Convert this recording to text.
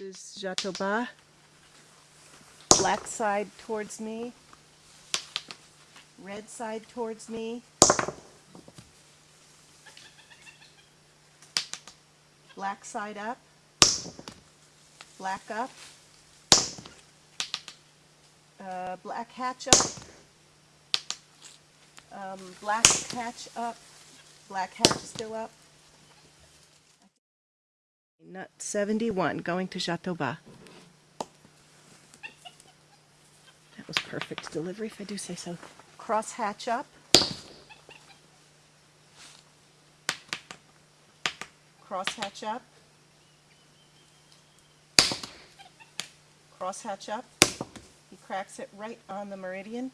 This is Jatoba. Black side towards me. Red side towards me. Black side up. Black up. Uh, black hatch up. Um, black hatch up. Black hatch still up. Nut 71, going to Jatoba. That was perfect delivery, if I do say so. Cross hatch up. Cross hatch up. Cross hatch up. He cracks it right on the meridian.